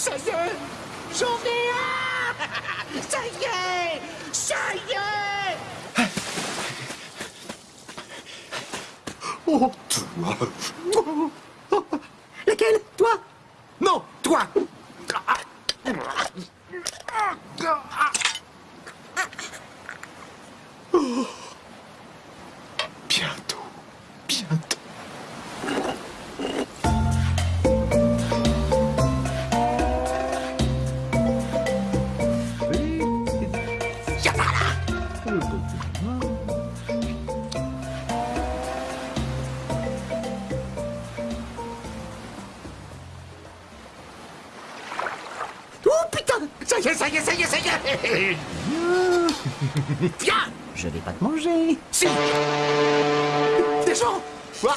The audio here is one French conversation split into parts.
Ça y est J'en ai un. Ça y est Ça y est. Oh, toi. Laquelle Toi? Non, toi Essaye, essaye, essaye Viens. Je vais pas te manger. Si. Des gens. Wow.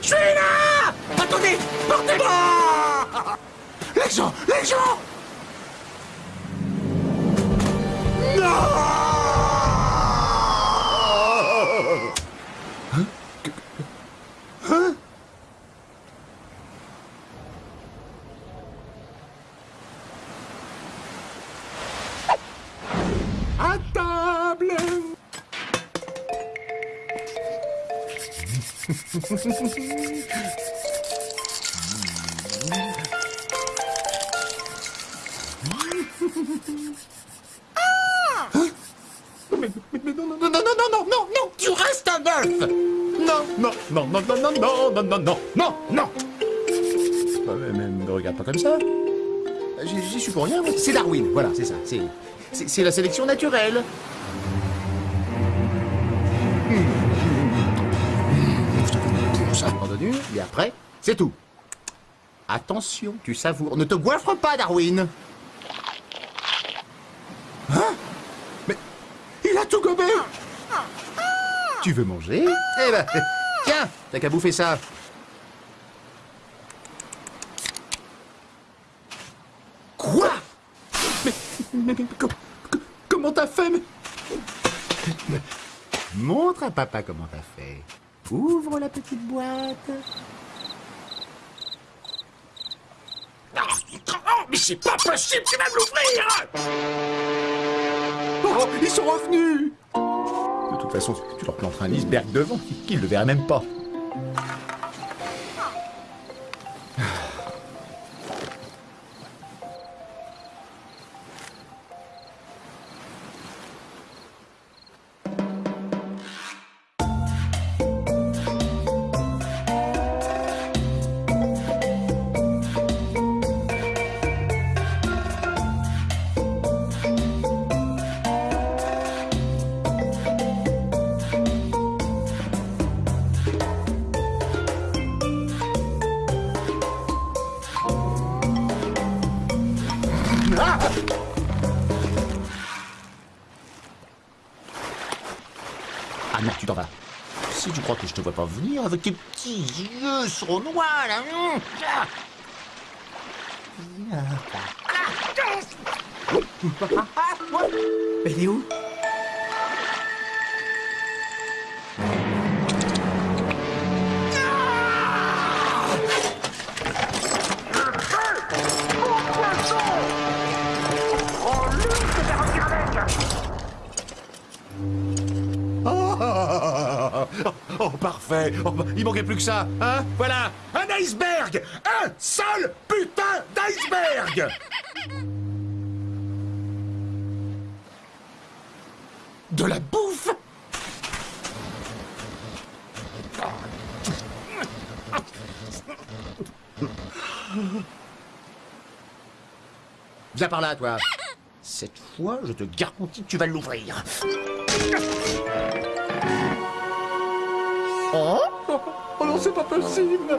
Je suis là. Attendez Portez-moi. Les gens Les gens. Non. Hein? Mais, mais, mais non, non, non, non, non, non, non, non, tu restes un bœuf Non, non, non, non, non, non, non, non, non, non, non, Euh, mais, me regarde pas comme ça. J'y suis pour rien. C'est Darwin, voilà, c'est ça. C'est, c'est la sélection naturelle. Entendu Et après, c'est tout. Attention, tu savoures. Ne te goiffre pas, Darwin Hein? Mais il a tout gobé Tu veux manger? Eh ben, tiens, t'as qu'à bouffer ça. Quoi? Mais, mais, mais, co- co- comment t'as fait? Montre à papa comment t'as fait. Ouvre la petite boîte. Oh, mais c'est pas possible, tu vas me l'ouvrir Oh, ils sont revenus De toute façon, tu leur planteras un iceberg devant, qu'ils ne le verraient même pas. Ah Ah non, tu t'en vas. Si tu crois que je te vois pas venir avec tes petits yeux sournois, là. hum, ah. Viens. Elle est où? Oh, oh, parfait. Oh, bah, il manquait plus que ça, hein? Voilà, un iceberg Un seul putain d'iceberg De la bouffe Viens par là, toi. Cette fois, je te garantis que tu vas l'ouvrir. Oh Oh non, c'est pas possible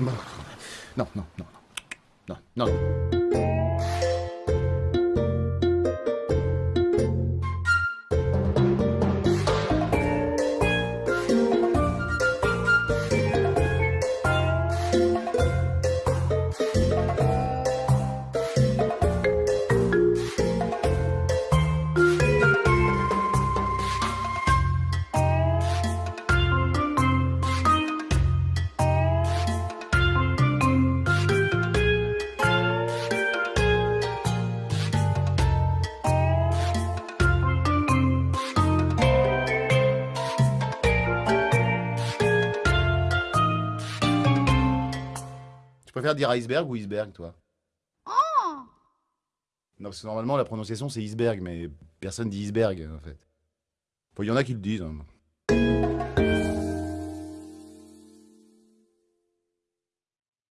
Non, non, non, non, non, non, non. Préfères dire iceberg ou iceberg, toi? Oh Non, parce que normalement, la prononciation, c'est iceberg, mais personne dit iceberg, en fait. Il y en a qui le disent. hein.